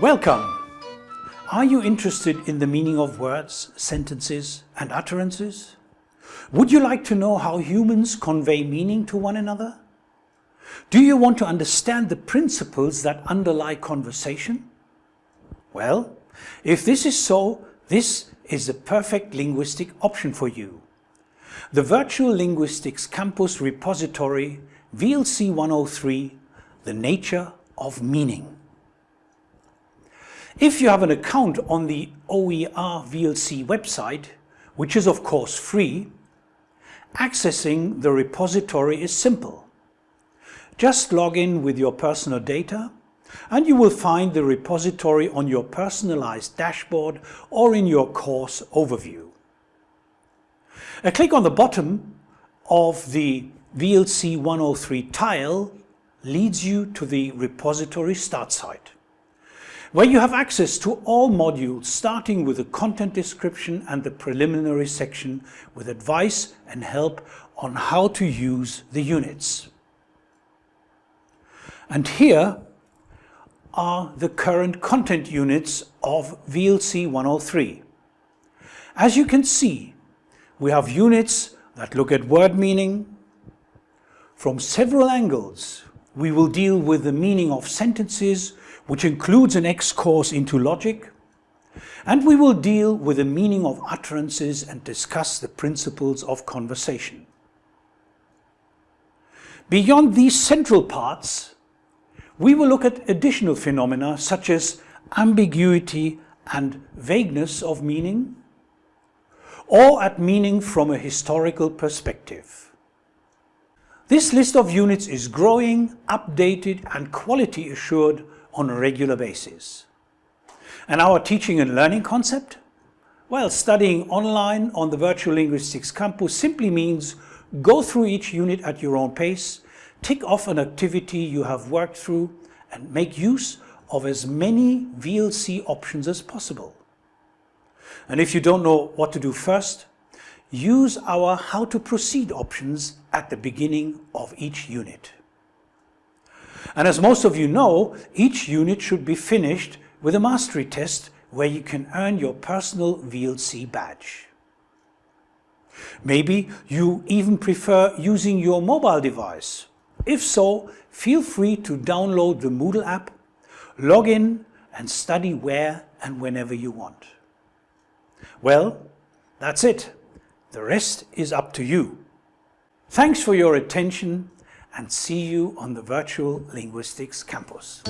Welcome! Are you interested in the meaning of words, sentences and utterances? Would you like to know how humans convey meaning to one another? Do you want to understand the principles that underlie conversation? Well, if this is so, this is the perfect linguistic option for you. The Virtual Linguistics Campus Repository VLC 103, The Nature of Meaning. If you have an account on the OER VLC website, which is of course free, accessing the repository is simple. Just log in with your personal data and you will find the repository on your personalized dashboard or in your course overview. A click on the bottom of the VLC 103 tile leads you to the repository start site, where you have access to all modules starting with the content description and the preliminary section with advice and help on how to use the units. And here are the current content units of VLC 103. As you can see, we have units that look at word meaning. From several angles, we will deal with the meaning of sentences, which includes an X-course into logic, and we will deal with the meaning of utterances and discuss the principles of conversation. Beyond these central parts, we will look at additional phenomena such as ambiguity and vagueness of meaning, or at meaning from a historical perspective. This list of units is growing, updated and quality assured on a regular basis. And our teaching and learning concept? Well, studying online on the Virtual Linguistics Campus simply means go through each unit at your own pace tick off an activity you have worked through and make use of as many VLC options as possible. And if you don't know what to do first, use our how to proceed options at the beginning of each unit. And as most of you know, each unit should be finished with a mastery test where you can earn your personal VLC badge. Maybe you even prefer using your mobile device if so, feel free to download the Moodle app, log in and study where and whenever you want. Well, that's it. The rest is up to you. Thanks for your attention and see you on the Virtual Linguistics Campus.